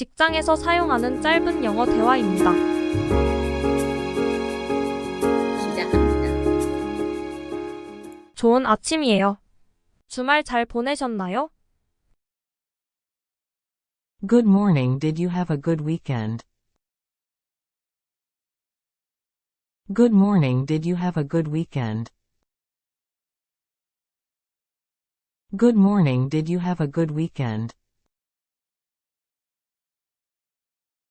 직장에서 사용하는 짧은 영어 대화입니다. 시작합니다. 좋은 아침이에요. 주말 잘 보내셨나요? Good morning. Did you have a good weekend? Good morning. Did you have a good weekend? Good morning. Did you have a good weekend?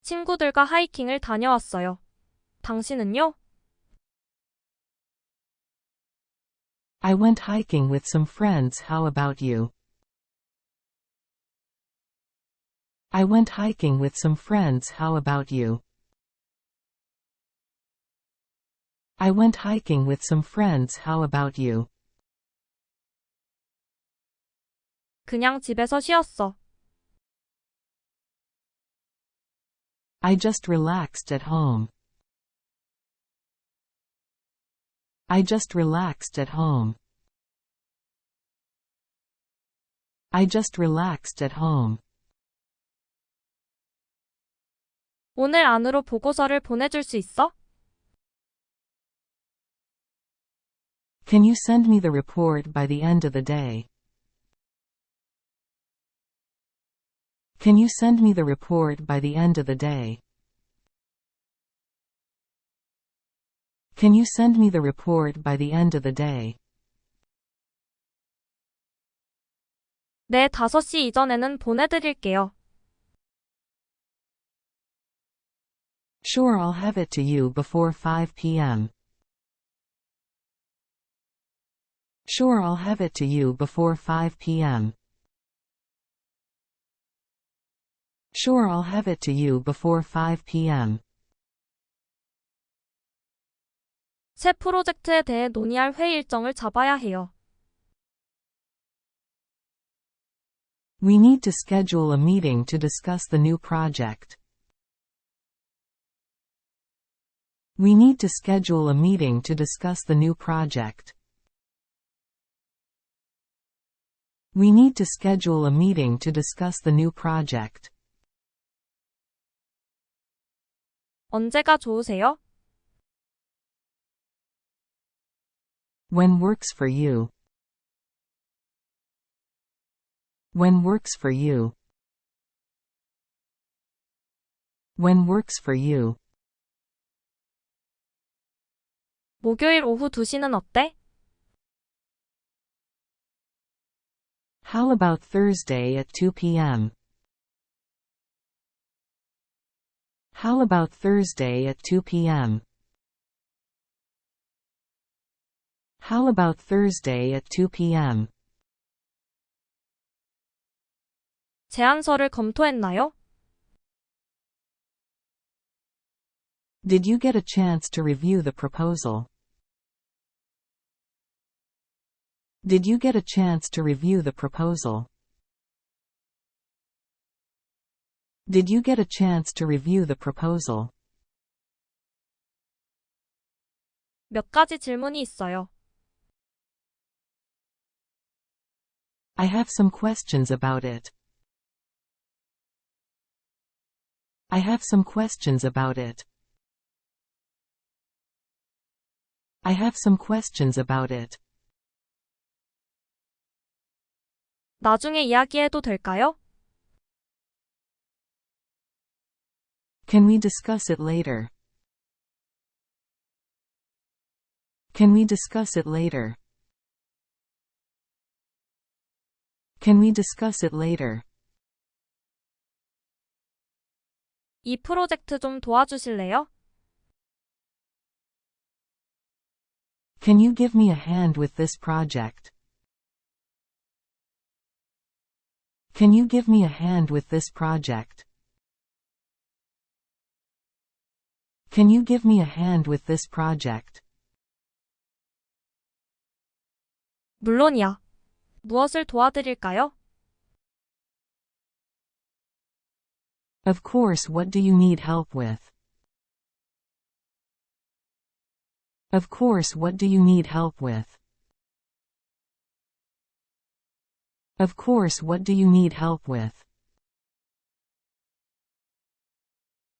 친구들과 하이킹을 다녀왔어요. 당신은요? I went hiking with some friends. How about you? I went hiking with some friends. How about you? I went hiking with some friends. How about you? 그냥 집에서 쉬었어. I just relaxed at home. I just relaxed at home. I just relaxed at home. 오늘 안으로 보고서를 보내줄 수 있어? Can you send me the report by the end of the day? Can you send me the report by the end of the day? Can you send me the report by the end of the day? 네, 5시 이전에는 보내드릴게요. Sure I'll have it to you before 5 p.m. Sure I'll have it to you before 5 p.m. Sure I'll have it to you before 5 p.m. 새 프로젝트에 대해 논의할 회의 일정을 잡아야 해요. We need to schedule a meeting to discuss the new project. We need to schedule a meeting to discuss the new project. We need to schedule a meeting to discuss the new project. 언제가 좋으세요? When works for you. When works for you. When works for you. 목요일 오후 2시는 어때? How about Thursday at 2 p.m.? How about Thursday at 2 p.m.? How about Thursday at 2 p.m.? 제안서를 검토했나요? Did you get a chance to review the proposal? Did you get a chance to review the proposal? Did you get a chance to review the proposal? 몇 가지 질문이 있어요. I have some questions about it. I have some questions about it. I have some questions about it. 나중에 이야기해도 될까요? Can we discuss it later? Can we discuss it later? Can we discuss it later? 이 프로젝트 좀 도와주실래요? Can you give me a hand with this project? Can you give me a hand with this project? Can you give me a hand with this project? 물론이야. 무엇을 도와드릴까요? Of course what do you need help with? Of course what do you need help with? Of course what do you need help with?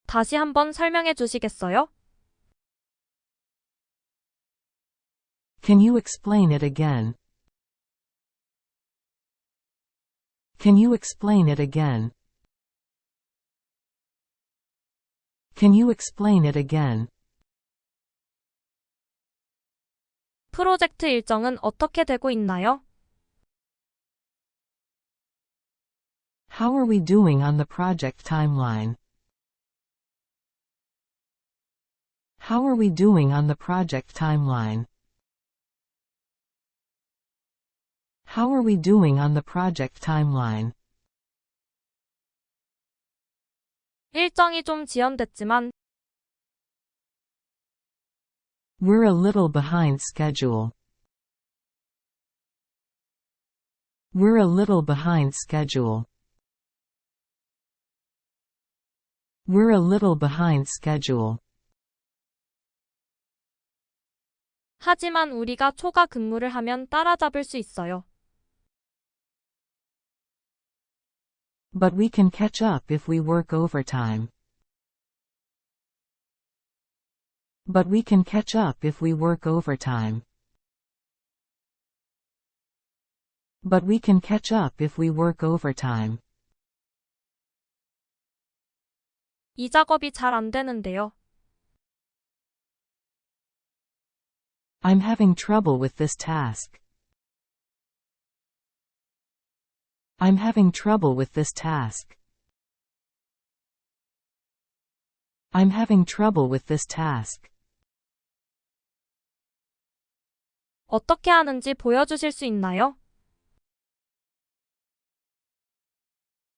다시 한번 설명해 주시겠어요? Can you explain it again? Can you explain it again? Can you explain it again? 프로젝트 일정은 어떻게 되고 있나요? How are we doing on the project timeline? How are we doing on the project timeline? How are we doing on the project timeline? 일정이 좀 지연됐지만 We're a little behind schedule. We're a little behind schedule. We're a little behind schedule. 하지만 우리가 초과 근무를 하면 따라잡을 수 있어요. But we can catch up if we work overtime. But we can catch up if we work overtime. But we can catch up if we work overtime. 이 작업이 잘 안 되는데요. I'm having trouble with this task. I'm having trouble with this task. I'm having trouble with this task. 어떻게 하는지 보여주실 수 있나요?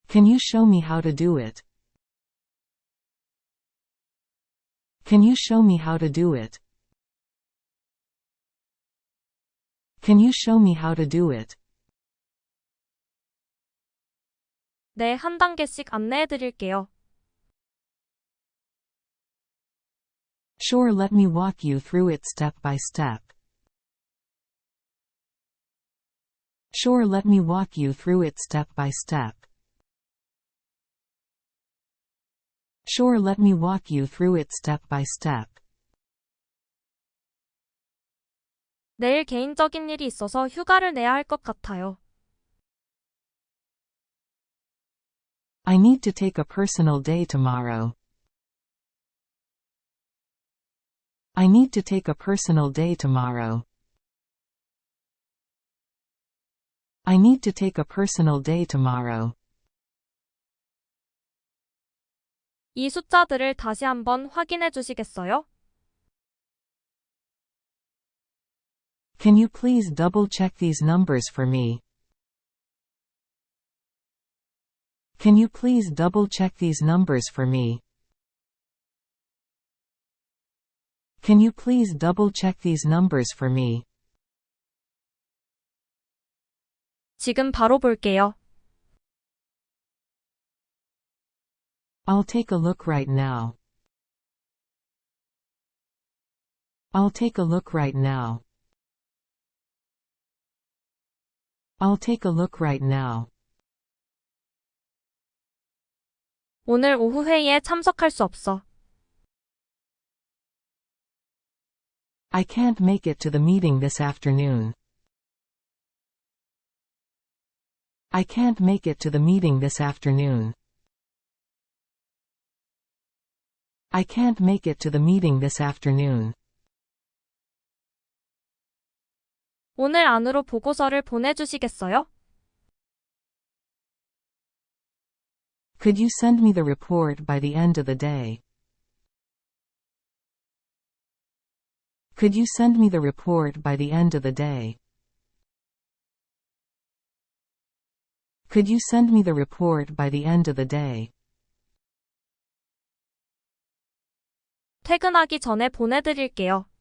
Can you show me how to do it? Can you show me how to do it? Can you show me how to do it? 네, 한 단계씩 안내해 드릴게요. Sure, let me walk you through it step by step. Sure, let me walk you through it step by step. Sure, let me walk you through it step by step. 내일 개인적인 일이 있어서 휴가를 내야 할 것 같아요. I need to take a personal day tomorrow. I need to take a personal day tomorrow. I need to take a personal day tomorrow. 이 숫자들을 다시 한번 확인해 주시겠어요? Can you please double check these numbers for me? Can you please double check these numbers for me? Can you please double check these numbers for me? 지금 바로 볼게요. I'll take a look right now. I'll take a look right now. I'll take a look right now. 오늘 오후 회의에 참석할 수 없어. I can't make it to the meeting this afternoon. I can't make it to the meeting this afternoon. I can't make it to the meeting this afternoon. 오늘 안으로 보고서를 보내주시겠어요? Could you send me the report by the end of the day? Could you send me the report by the end of the day? Could you send me the report by the end of the day? 퇴근하기 전에 보내드릴게요.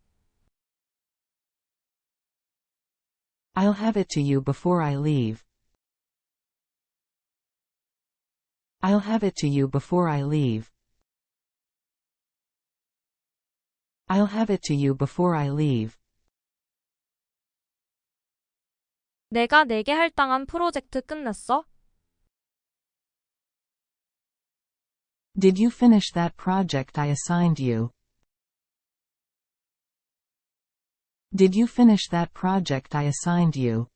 I'll have it to you before I leave. I'll have it to you before I leave. I'll have it to you before I leave. 내가 내게 할당한 프로젝트 끝냈어? Did you finish that project I assigned you? Did you finish that project I assigned you?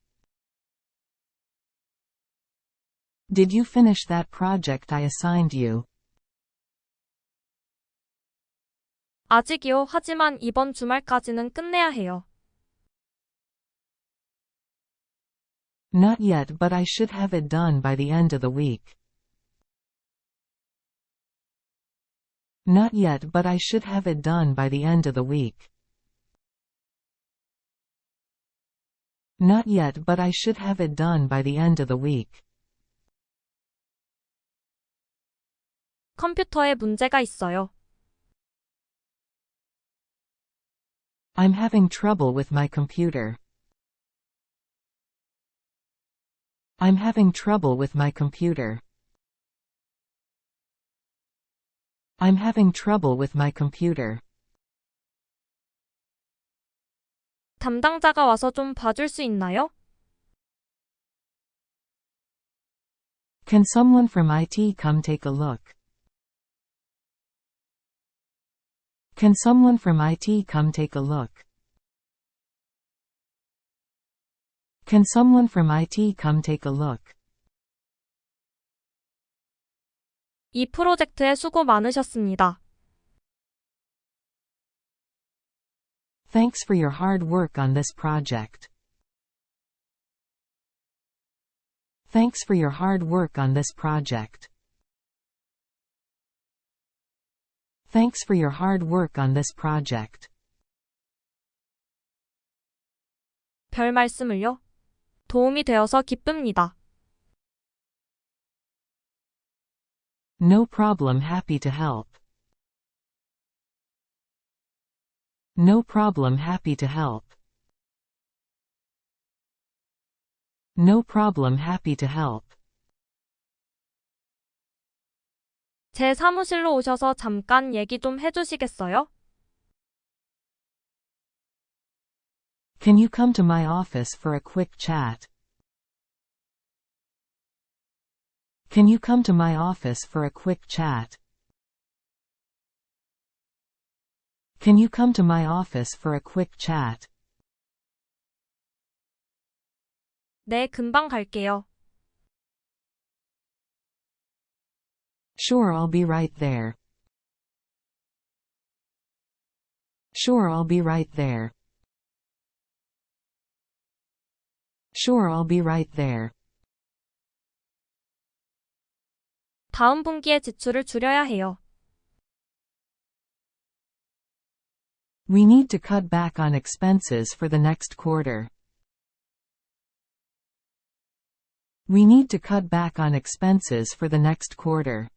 Did you finish that project I assigned you? 아직이요. 하지만 이번 주말까지는 끝내야 해요. Not yet but I should have it done by the end of the week. Not yet but I should have it done by the end of the week. Not yet but I should have it done by the end of the week. 컴퓨터에 문제가 있어요. I'm having trouble with my computer. I'm having trouble with my computer. I'm having trouble with my computer. 담당자가 와서 좀 봐줄 수 있나요? Can someone from IT come take a look? Can someone from IT come take a look? Can someone from IT come take a look? 이 프로젝트에 수고 많으셨습니다. Thanks for your hard work on this project. Thanks for your hard work on this project. Thanks for your hard work on this project. 별 말씀을요. 도움이 되어서 기쁩니다. No problem happy to help. No problem happy to help. No problem happy to help. 제 사무실로 오셔서 잠깐 얘기 좀 해주시겠어요? Can you come to my office for a quick chat? Can you come to my office for a quick chat? Can you come to my office for a quick chat? 네, 금방 갈게요. Sure I'll be right there. Sure I'll be right there. Sure I'll be right there. 다음 분기에 지출을 줄여야 해요. We need to cut back on expenses for the next quarter. We need to cut back on expenses for the next quarter.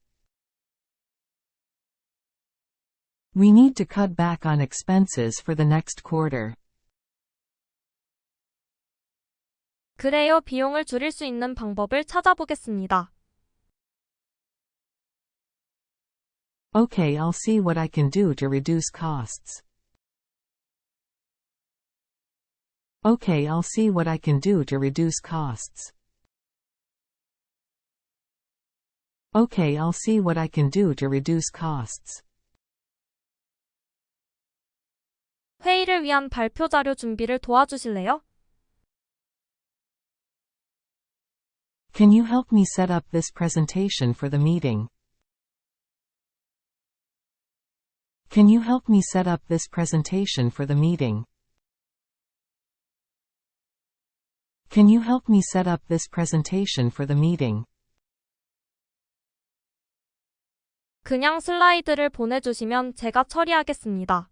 We need to cut back on expenses for the next quarter. 그래요. 비용을 줄일 수 있는 방법을 찾아보겠습니다. Okay, I'll see what I can do to reduce costs. Okay, I'll see what I can do to reduce costs. Okay, I'll see what I can do to reduce costs. 회의를 위한 발표 자료 준비를 도와주실래요? Can you help me set up this presentation for the meeting? Can you help me set up this presentation for the meeting? Can you help me set up this presentation for the meeting? 그냥 슬라이드를 보내주시면 제가 처리하겠습니다.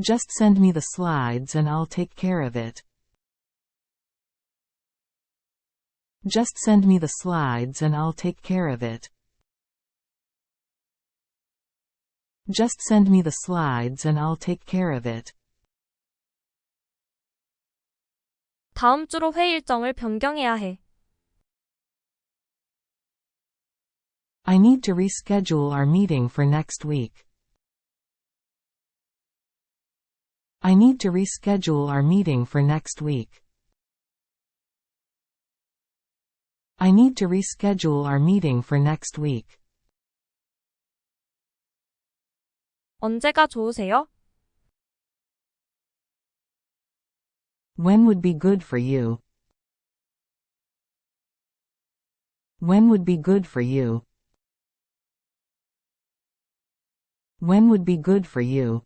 Just send me the slides and I'll take care of it. Just send me the slides and I'll take care of it. Just send me the slides and I'll take care of it. 다음 주로 회의 일정을 변경해야 해. I need to reschedule our meeting for next week. I need to reschedule our meeting for next week. I need to reschedule our meeting for next week. 언제가 좋으세요? When would be good for you? When would be good for you? When would be good for you?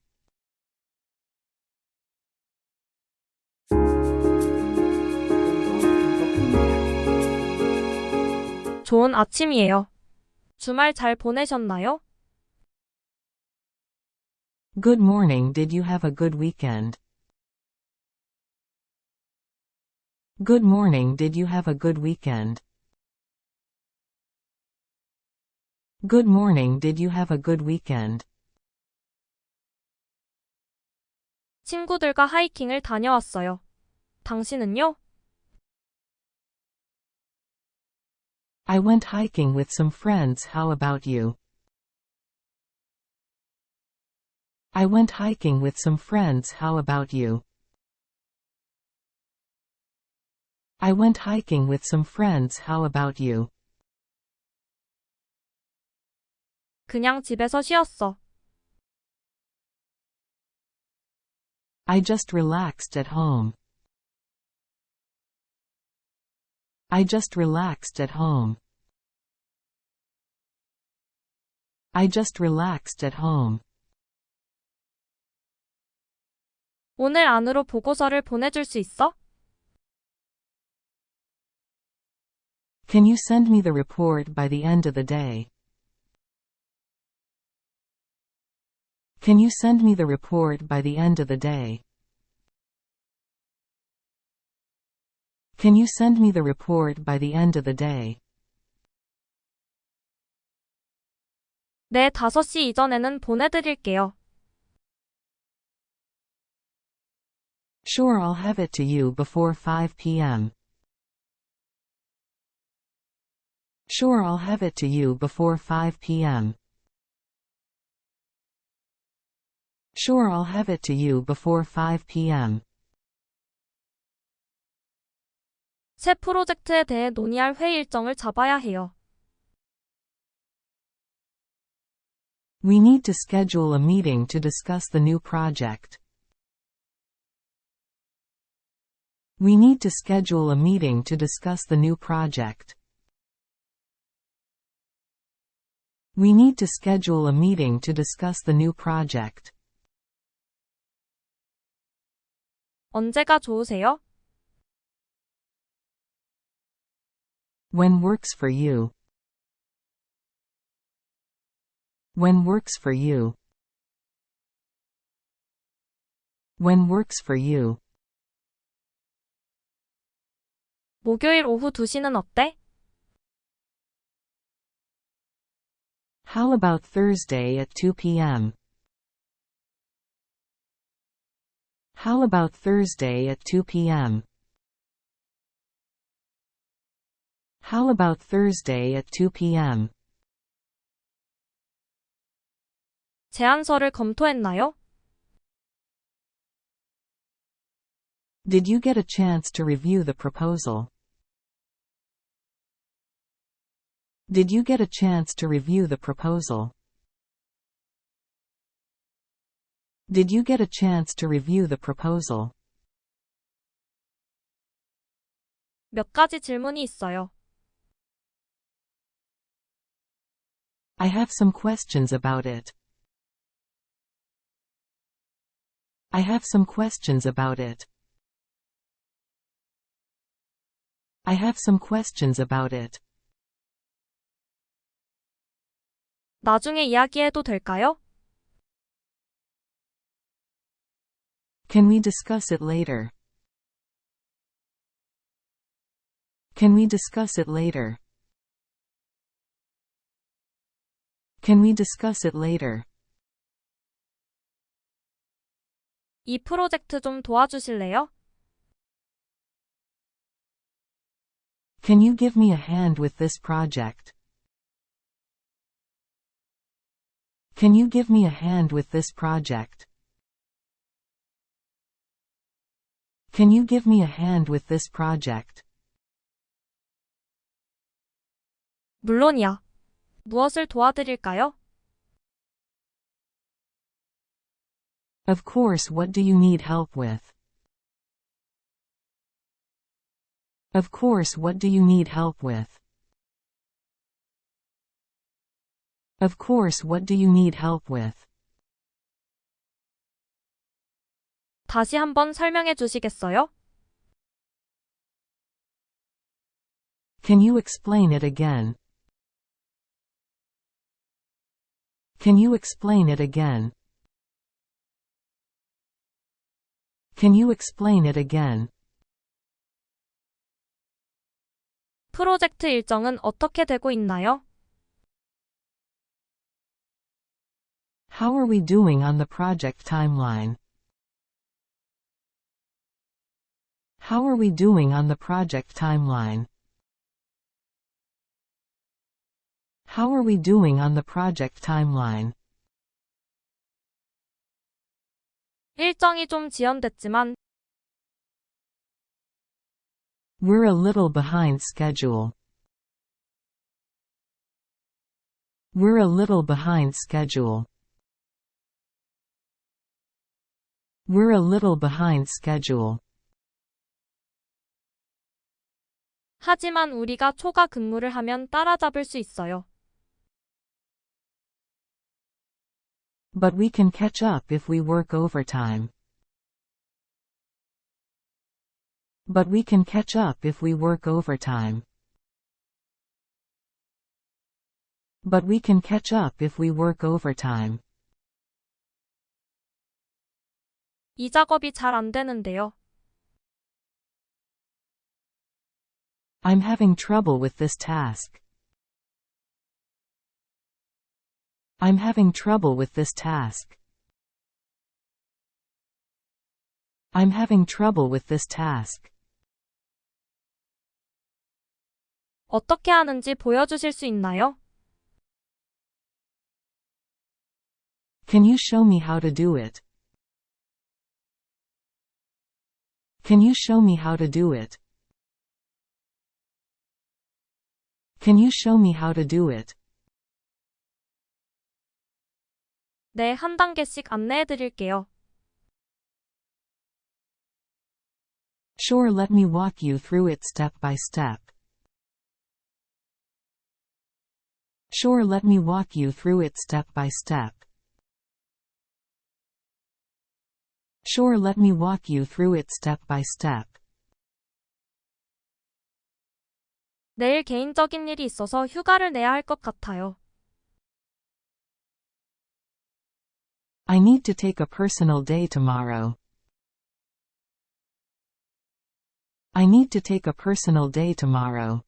좋은 아침이에요. 주말 잘 보내셨나요? Good morning did you have a good weekend? Good morning did you have a good weekend? Good morning did you have a good weekend? 친구들과 하이킹을 다녀왔어요. 당신은요? I went hiking with some friends how about you? I went hiking with some friends how about you? I went hiking with some friends how about you? 그냥 집에서 쉬었어. I just relaxed at home. I just relaxed at home. I just relaxed at home. 오늘 안으로 보고서를 보내줄 수 있어? Can you send me the report by the end of the day? Can you send me the report by the end of the day? Can you send me the report by the end of the day? 네, 5시 이전에는 보내드릴게요. Sure I'll have it to you before 5 p.m. Sure I'll have it to you before 5 p.m. Sure I'll have it to you before 5 p.m. 새 프로젝트에 대해 논의할 회의 일정을 잡아야 해요. We need to schedule a meeting to discuss the new project. We need to schedule a meeting to discuss the new project. We need to schedule a meeting to discuss the new project. 언제가 좋으세요? When works for you. When works for you. When works for you. 목요일 오후 2시는 어때? How about Thursday at 2 p.m.? How about Thursday at 2 p.m.? How about Thursday at 2 p.m.? 제안서를 검토했나요? Did you get a chance to review the proposal? Did you get a chance to review the proposal? Did you get a chance to review the proposal? 몇 가지 질문이 있어요. I have some questions about it. I have some questions about it. I have some questions about it. 나중에 이야기해도 될까요? Can we discuss it later? Can we discuss it later? Can we discuss it later? 이 프로젝트 좀 도와주실래요? Can you give me a hand with this project? Can you give me a hand with this project? Can you give me a hand with this project? 물론이야. 무엇을 도와드릴까요? Of course what do you need help with? Of course what do you need help with? Of course what do you need help with? 다시 한번 설명해 주시겠어요? Can you explain it again? Can you explain it again? Can you explain it again? 프로젝트 일정은 어떻게 되고 있나요? How are we doing on the project timeline? How are we doing on the project timeline? How are we doing on the project timeline? 일정이 좀 지연됐지만 We're a little behind schedule. We're a little behind schedule. We're a little behind schedule. 하지만 우리가 초과 근무를 하면 따라잡을 수 있어요. But we can catch up if we work overtime. But we can catch up if we work overtime. But we can catch up if we work overtime. 이 작업이 잘 안 되는데요. I'm having trouble with this task. I'm having trouble with this task. I'm having trouble with this task. 어떻게 하는지 보여주실 수 있나요? Can you show me how to do it? Can you show me how to do it? Can you show me how to do it? 네, 한 단계씩 안내해 드릴게요. Sure, let me walk you through it step by step. Sure, let me walk you through it step by step. Sure, let me walk you through it step by step. 내일 개인적인 일이 있어서 휴가를 내야 할 것 같아요. I need to take a personal day tomorrow. I need to take a personal day tomorrow.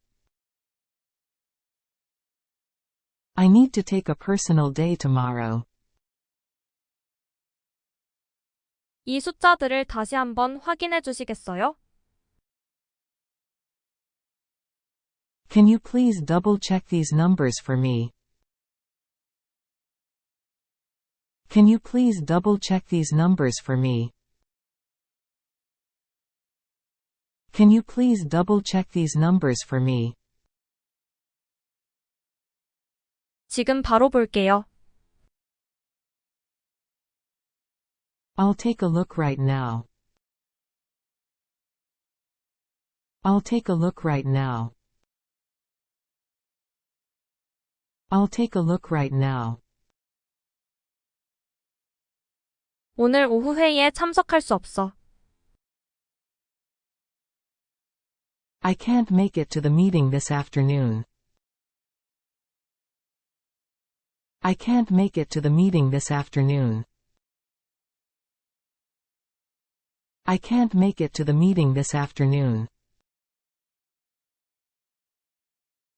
I need to take a personal day tomorrow. 이 숫자들을 다시 한번 확인해 주시겠어요? Can you please double check these numbers for me? Can you please double check these numbers for me? Can you please double check these numbers for me? 지금 바로 볼게요. I'll take a look right now. I'll take a look right now. I'll take a look right now. 오늘 오후 회의에 참석할 수 없어. I can't make it to the meeting this afternoon. I can't make it to the meeting this afternoon. I can't make it to the meeting this afternoon.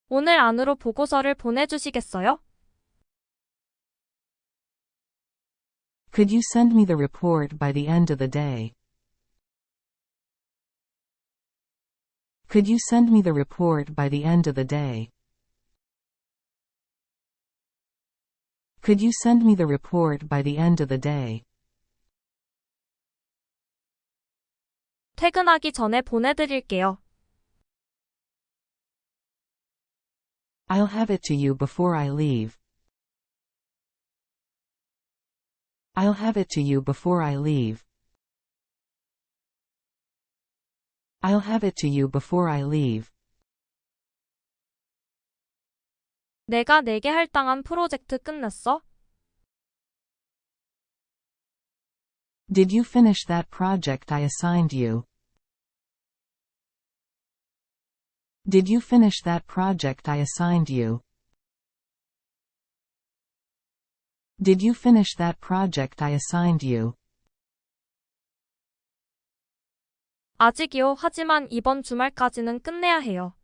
오늘 안으로 보고서를 보내주시겠어요? Could you send me the report by the end of the day? Could you send me the report by the end of the day? Could you send me the report by the end of the day? 퇴근하기 전에 보내드릴게요. I'll have it to you before I leave. I'll have it to you before I leave. I'll have it to you before I leave. 내가 내게 할당한 프로젝트 끝냈어? Did you finish that project I assigned you? Did you finish that project I assigned you? Did you finish that project I assigned you? 아직이요. 하지만 이번 주말까지는 끝내야 해요.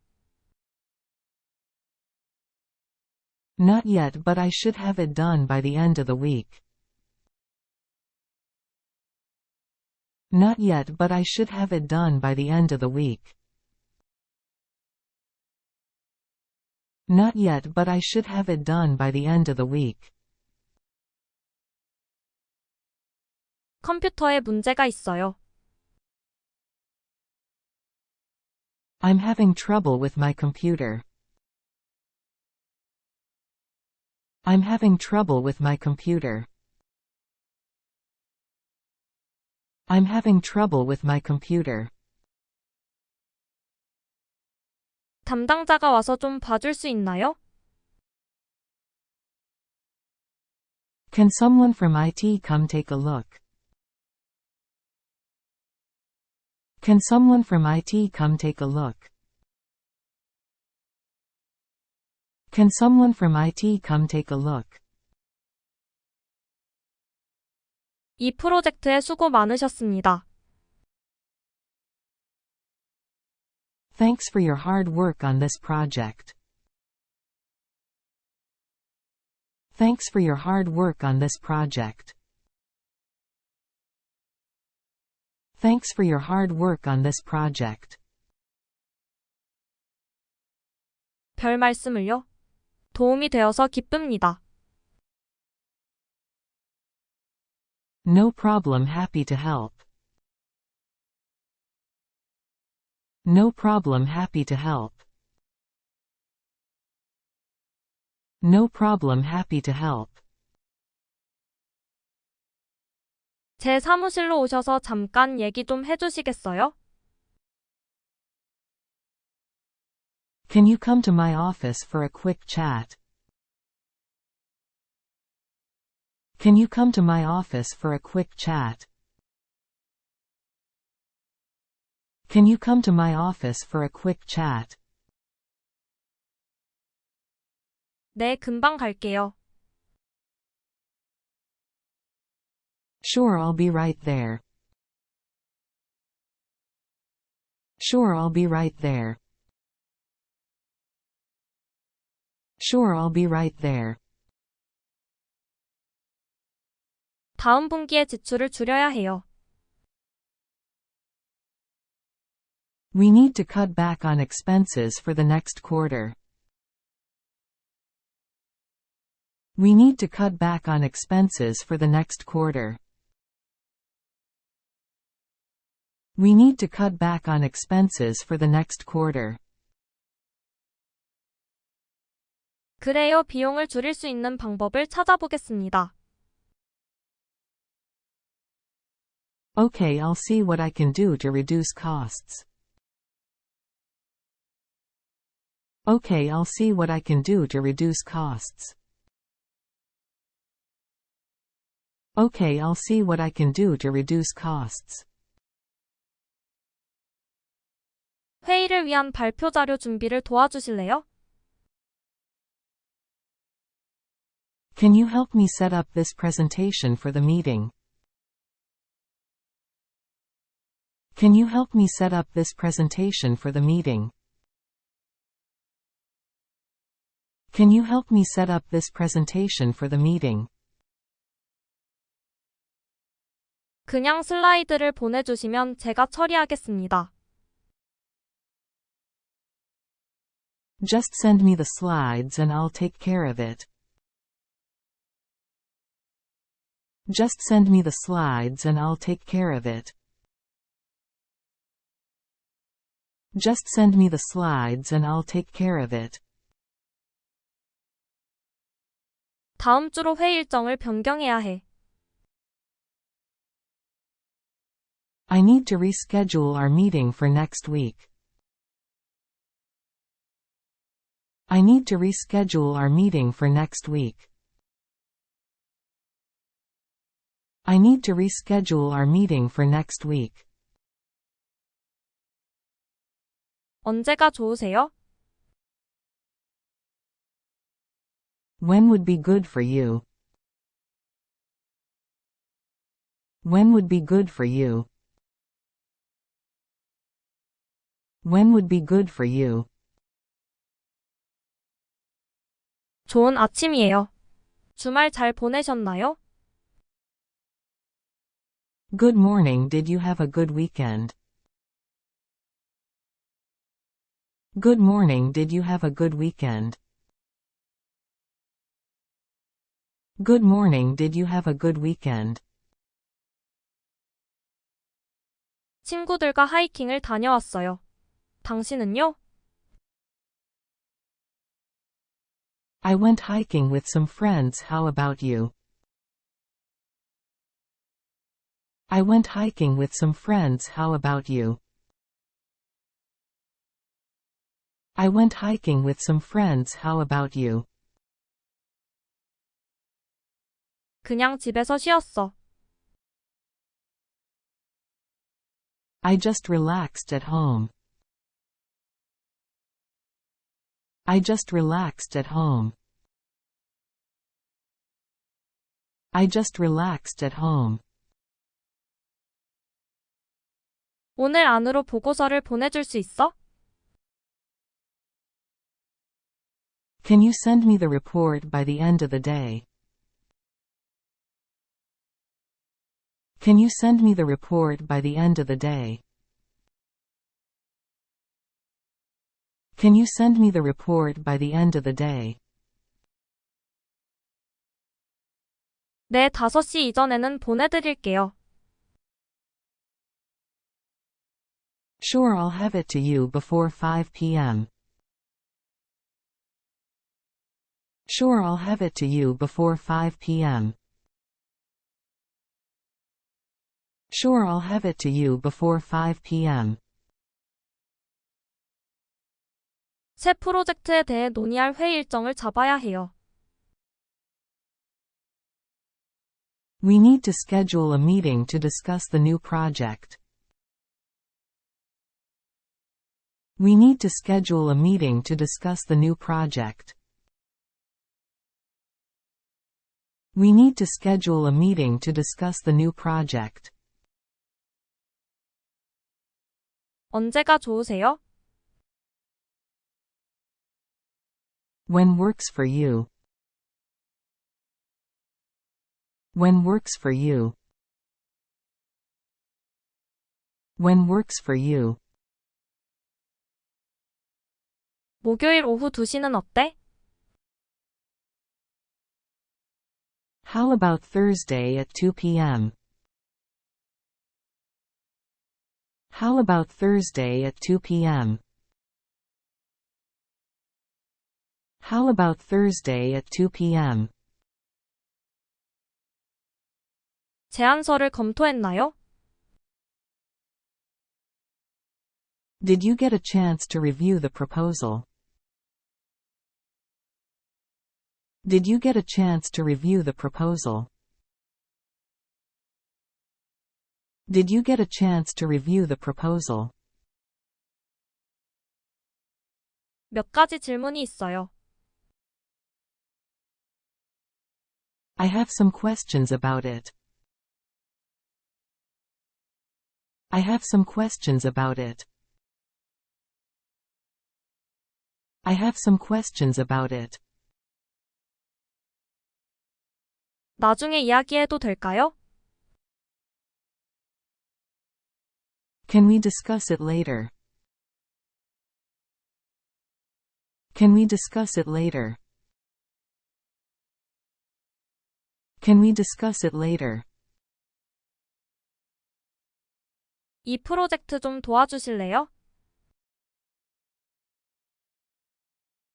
Not yet but I should have it done by the end of the week. Not yet but I should have it done by the end of the week. Not yet but I should have it done by the end of the week. 컴퓨터에 문제가 있어요. I'm having trouble with my computer. I'm having trouble with my computer. I'm having trouble with my computer. 담당자가 와서 좀 봐줄 수 있나요? Can someone from IT come take a look? Can someone from IT come take a look? Can someone from IT come take a look? 이 프로젝트에 수고 많으셨습니다. Thanks for your hard work on this project. Thanks for your hard work on this project. Thanks for your hard work on this project. 별 말씀을요. 도움이 되어서 기쁩니다. No problem happy to help. No problem happy to help. No problem happy to help. 제 사무실로 오셔서 잠깐 얘기 좀 해주시겠어요? Can you come to my office for a quick chat? Can you come to my office for a quick chat? Can you come to my office for a quick chat? 네, 금방 갈게요. Sure I'll be right there. Sure I'll be right there. Sure I'll be right there. 다음 분기에 지출을 줄여야 해요. We need to cut back on expenses for the next quarter. We need to cut back on expenses for the next quarter. We need to cut back on expenses for the next quarter. 그래요. 비용을 줄일 수 있는 방법을 찾아보겠습니다. Okay, I'll see what I can do to reduce costs. Okay, I'll see what I can do to reduce costs. Okay, I'll see what I can do to reduce costs. 회의를 위한 발표 자료 준비를 도와주실래요? Can you help me set up this presentation for the meeting? Can you help me set up this presentation for the meeting? Can you help me set up this presentation for the meeting? 그냥 슬라이드를 보내주시면 제가 처리하겠습니다. Just send me the slides and I'll take care of it. Just send me the slides and I'll take care of it. Just send me the slides and I'll take care of it. 다음 주로 회의 일정을 변경해야 해. I need to reschedule our meeting for next week. I need to reschedule our meeting for next week. I need to reschedule our meeting for next week. 언제가 좋으세요? When would be good for you? When would be good for you? When would be good for you? 좋은 아침이에요. 주말 잘 보내셨나요? Good morning. Did you have a good weekend? Good morning. Did you have a good weekend? Good morning. Did you have a good weekend? 친구들과 하이킹을 다녀왔어요. 당신은요? I went hiking with some friends. How about you? I went hiking with some friends. How about you? I went hiking with some friends. How about you? 그냥 집에서 쉬었어. I just relaxed at home. I just relaxed at home. I just relaxed at home. 오늘 안으로 보고서를 보내줄 수 있어? Can you send me the report by the end of the day? Can you send me the report by the end of the day? Can you send me the report by the end of the day? 네, 5시 이전에는 보내드릴게요. Sure, I'll have it to you before 5 p.m. Sure, I'll have it to you before 5 p.m. Sure, I'll have it to you before 5 p.m. 새 프로젝트에 대해 논의할 회의 일정을 잡아야 해요. We need to schedule a meeting to discuss the new project. We need to schedule a meeting to discuss the new project. We need to schedule a meeting to discuss the new project. 언제가 좋으세요? When works for you. When works for you. When works for you. 목요일 오후 2시는 어때? How about Thursday at 2 p.m.? How about Thursday at 2 p.m.? How about Thursday at 2 p.m.? 제안서를 검토했나요? Did you get a chance to review the proposal? Did you get a chance to review the proposal? Did you get a chance to review the proposal? 몇 가지 질문이 있어요. I have some questions about it. I have some questions about it. I have some questions about it. 나중에 이야기해도 될까요? Can we discuss it later? Can we discuss it later? Can we discuss it later? 이 프로젝트 좀 도와주실래요?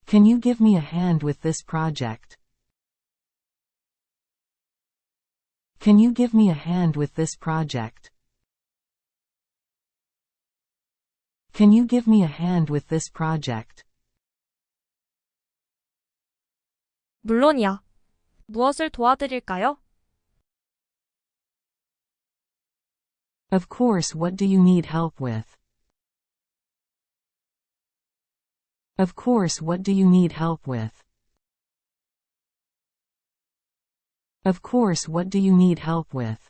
Can you give me a hand with this project? Can you give me a hand with this project? Can you give me a hand with this project? 물론이야. 무엇을 도와드릴까요? Of course what do you need help with? Of course what do you need help with? Of course what do you need help with?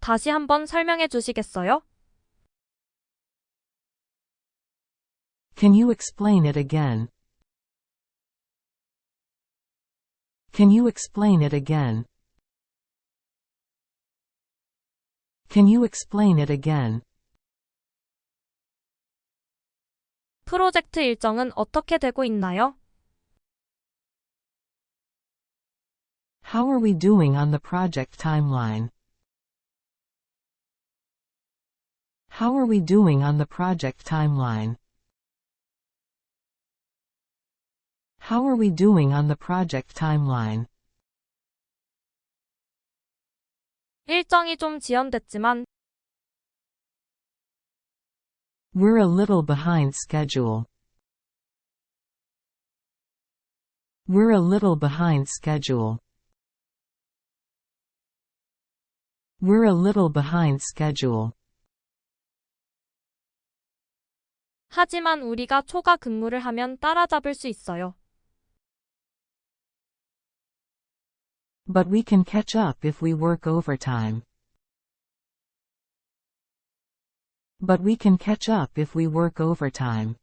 다시 한번 설명해 주시겠어요? Can you explain it again? Can you explain it again? Can you explain it again? 프로젝트 일정은 어떻게 되고 있나요? How are we doing on the project timeline? How are we doing on the project timeline? How are we doing on the project timeline? 일정이 좀 지연됐지만 We're a little behind schedule. We're a little behind schedule. We're a little behind schedule. 하지만 우리가 초과 근무를 하면 따라잡을 수 있어요. But we can catch up if we work overtime. But we can catch up if we work overtime.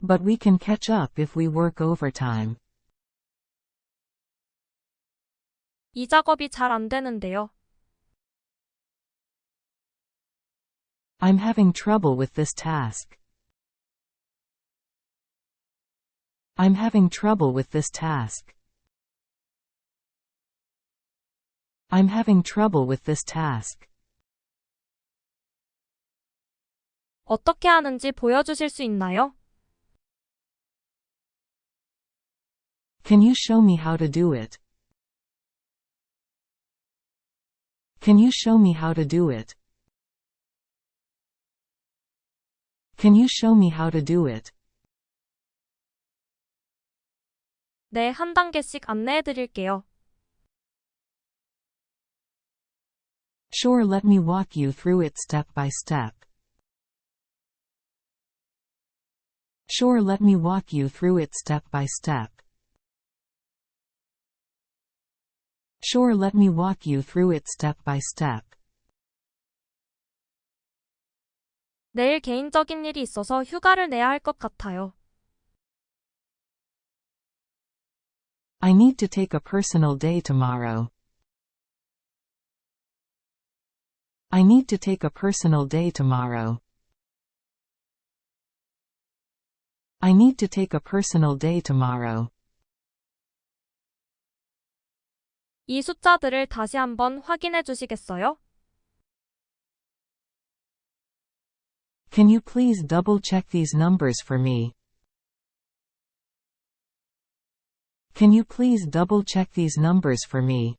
But we can catch up if we work overtime. 이 작업이 잘 안 되는데요. I'm having trouble with this task. I'm having trouble with this task. I'm having trouble with this task. 어떻게 하는지 보여주실 수 있나요? Can you show me how to do it? Can you show me how to do it? Can you show me how to do it? 네, 한 단계씩 안내해 드릴게요. Sure, let me walk you through it step by step. Sure, let me walk you through it step by step. Sure, let me walk you through it step by step. 내일 개인적인 일이 있어서 휴가를 내야 할 것 같아요. I need to take a personal day tomorrow. I need to take a personal day tomorrow. I need to take a personal day tomorrow. 이 숫자들을 다시 한번 확인해 주시겠어요? Can you please double check these numbers for me? Can you please double check these numbers for me?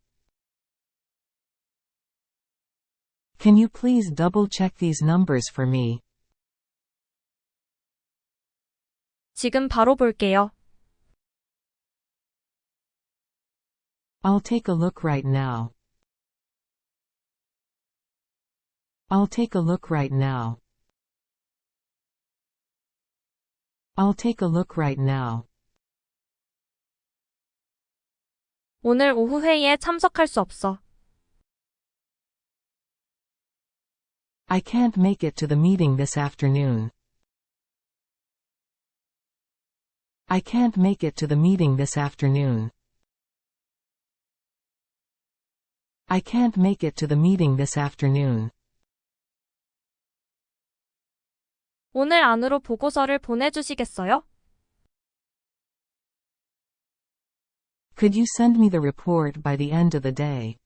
Can you please double check these numbers for me? 지금 바로 볼게요. I'll take a look right now. I'll take a look right now. I'll take a look right now. 오늘 오후 회의에 참석할 수 없어. I can't make it to the meeting this afternoon. I can't make it to the meeting this afternoon. I can't make it to the meeting this afternoon. 오늘 안으로 보고서를 보내주시겠어요? Could you send me the report by the end of the day?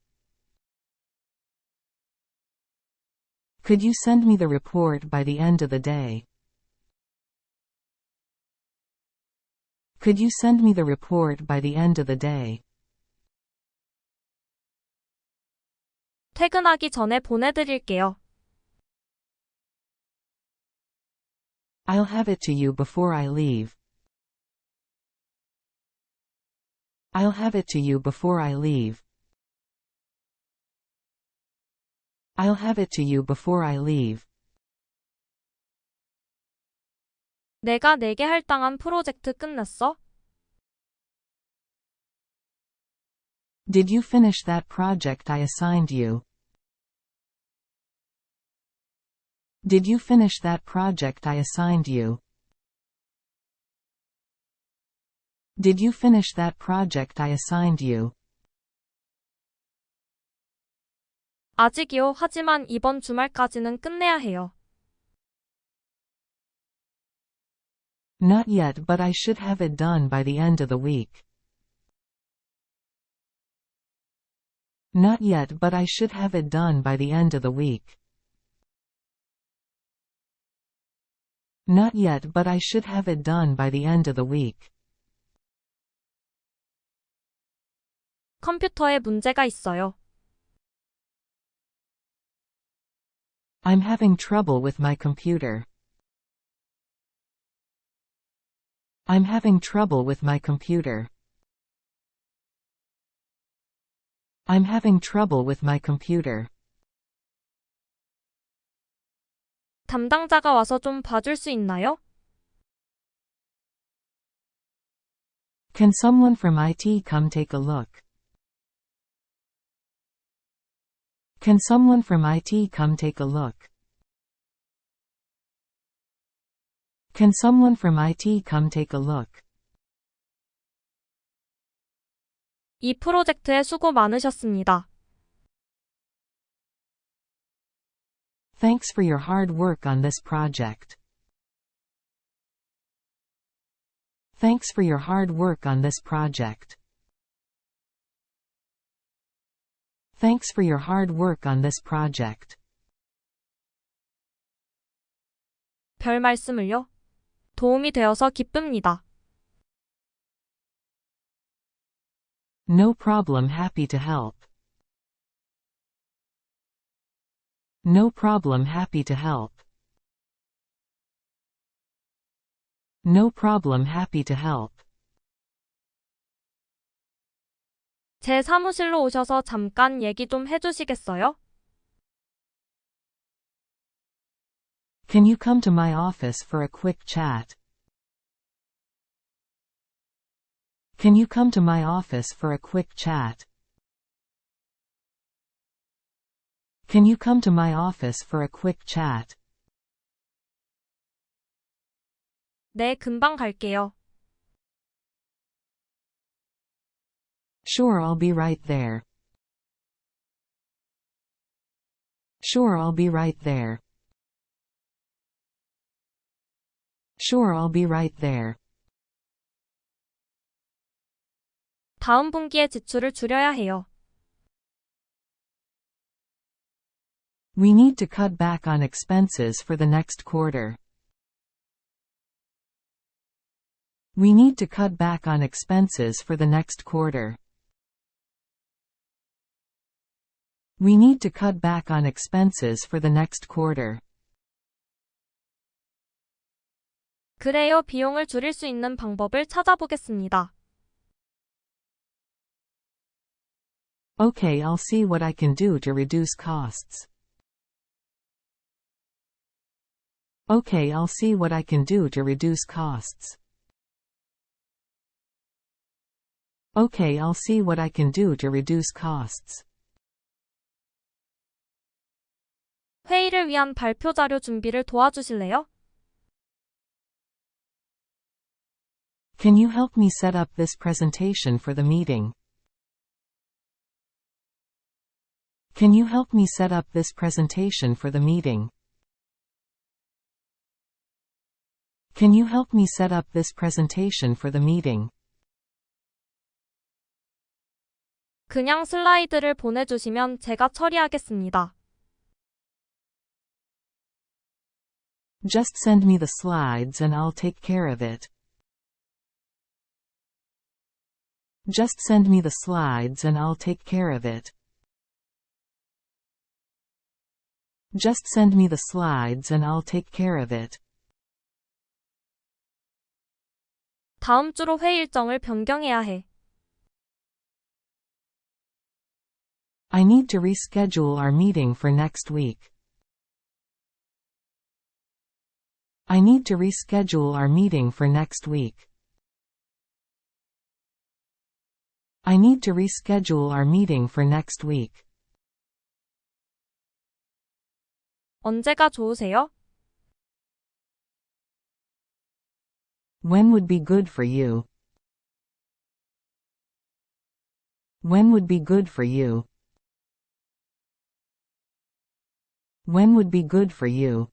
Could you send me the report by the end of the day? Could you send me the report by the end of the day? 퇴근하기 전에 보내드릴게요. I'll have it to you before I leave. I'll have it to you before I leave. I'll have it to you before I leave. 내가 내게 할당한 프로젝트 끝냈어? Did you finish that project I assigned you? Did you finish that project I assigned you? Did you finish that project I assigned you? 아직이요. 하지만 이번 주말까지는 끝내야 해요. Not yet but I should have it done by the end of the week. Not yet but I should have it done by the end of the week. Not yet but I should have it done by the end of the week. 컴퓨터에 문제가 있어요. I'm having trouble with my computer. I'm having trouble with my computer. I'm having trouble with my computer. 담당자가 와서 좀 봐줄 수 있나요? Can someone from IT come take a look? Can someone from IT come take a look? Can someone from IT come take a look? 이 프로젝트에 수고 많으셨습니다. Thanks for your hard work on this project. Thanks for your hard work on this project. Thanks for your hard work on this project. 별 말씀을요. 도움이 되어서 기쁩니다. No problem happy to help. No problem happy to help. No problem happy to help. 제 사무실로 오셔서 잠깐 얘기 좀 해주시겠어요? Can you come to my office for a quick chat? Can you come to my office for a quick chat? Can you come to my office for a quick chat? 네, 금방 갈게요. Sure I'll be right there. Sure I'll be right there. Sure I'll be right there. 다음 분기에 지출을 줄여야 해요. We need to cut back on expenses for the next quarter. We need to cut back on expenses for the next quarter. We need to cut back on expenses for the next quarter. 그래요. 비용을 줄일 수 있는 방법을 찾아보겠습니다. Okay, I'll see what I can do to reduce costs. Okay, I'll see what I can do to reduce costs. Okay, I'll see what I can do to reduce costs. 회의를 위한 발표 자료 준비를 도와주실래요? Can you help me set up this presentation for the meeting? Can you help me set up this presentation for the meeting? Can you help me set up this presentation for the meeting? 그냥 슬라이드를 보내주시면 제가 처리하겠습니다. Just send me the slides and I'll take care of it. Just send me the slides and I'll take care of it. Just send me the slides and I'll take care of it. 다음 주로 회의 일정을 변경해야 해. I need to reschedule our meeting for next week. I need to reschedule our meeting for next week. I need to reschedule our meeting for next week. 언제가 좋으세요? When would be good for you? When would be good for you? When would be good for you?